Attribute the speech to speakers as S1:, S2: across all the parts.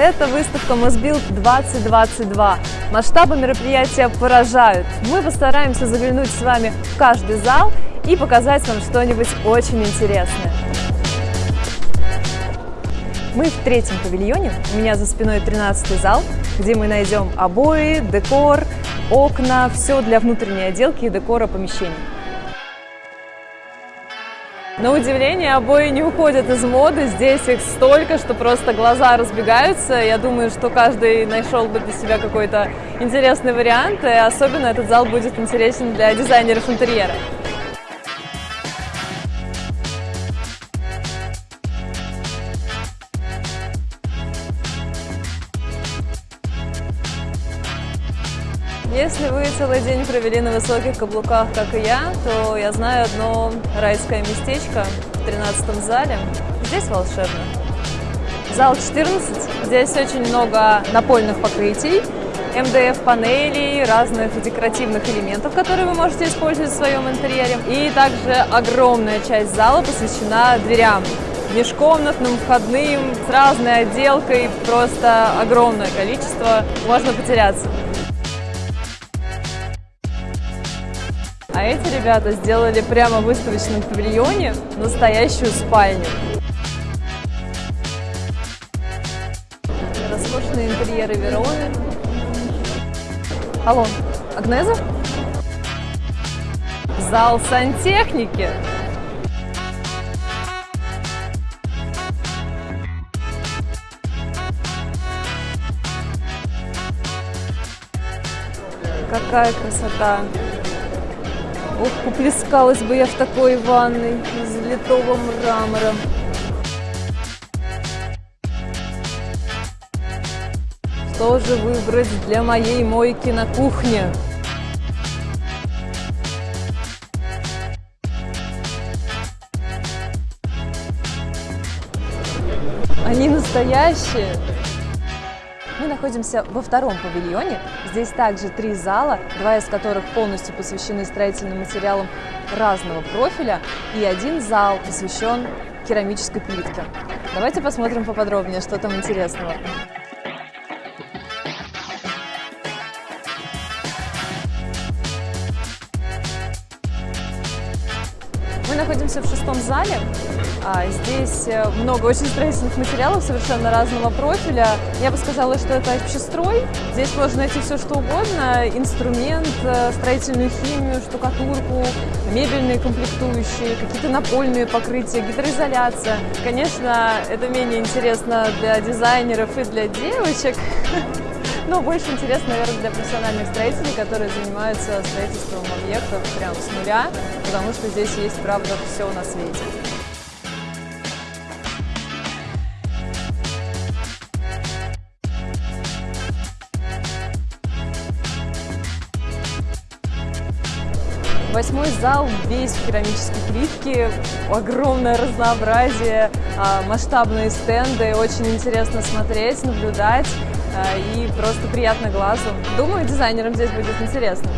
S1: Это выставка Мосбилд 2022. Масштабы мероприятия поражают. Мы постараемся заглянуть с вами в каждый зал и показать вам что-нибудь очень интересное. Мы в третьем павильоне, у меня за спиной 13 зал, где мы найдем обои, декор, окна, все для внутренней отделки и декора помещений. На удивление, обои не уходят из моды, здесь их столько, что просто глаза разбегаются. Я думаю, что каждый нашел бы для себя какой-то интересный вариант, и особенно этот зал будет интересен для дизайнеров интерьера. Если вы целый день провели на высоких каблуках, как и я, то я знаю одно райское местечко в 13 зале. Здесь волшебно. Зал 14. Здесь очень много напольных покрытий, МДФ-панелей, разных декоративных элементов, которые вы можете использовать в своем интерьере. И также огромная часть зала посвящена дверям межкомнатным, входным, с разной отделкой, просто огромное количество, можно потеряться. А эти ребята сделали прямо в выставочном павильоне настоящую спальню. Роскошные интерьеры Вероны. Алло, Агнеза? Зал сантехники. Какая красота! Ох, уплескалась бы я в такой ванной из литого мрамора. Что же выбрать для моей мойки на кухне? Они настоящие. Мы находимся во втором павильоне. Здесь также три зала, два из которых полностью посвящены строительным материалам разного профиля, и один зал посвящен керамической плитке. Давайте посмотрим поподробнее, что там интересного. Находимся в шестом зале. А, здесь э, много очень строительных материалов совершенно разного профиля. Я бы сказала, что это общестрой. Здесь можно найти все, что угодно. Инструмент, э, строительную химию, штукатурку, мебельные комплектующие, какие-то напольные покрытия, гидроизоляция. Конечно, это менее интересно для дизайнеров и для девочек. Но больше интересно, наверное, для профессиональных строителей, которые занимаются строительством объектов прямо с нуля, потому что здесь есть, правда, все на свете. Восьмой зал весь в керамической плитке, огромное разнообразие, а, масштабные стенды, очень интересно смотреть, наблюдать и просто приятно глазу. Думаю, дизайнерам здесь будет интересно.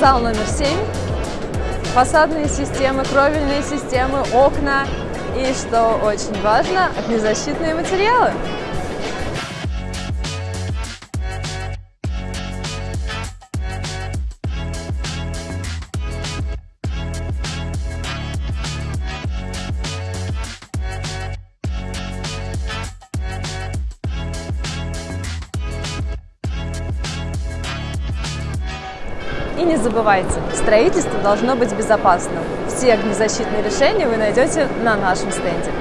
S1: Зал номер семь. Фасадные системы, кровельные системы, окна и, что очень важно, огнезащитные материалы. И не забывайте, строительство должно быть безопасным. Все огнезащитные решения вы найдете на нашем стенде.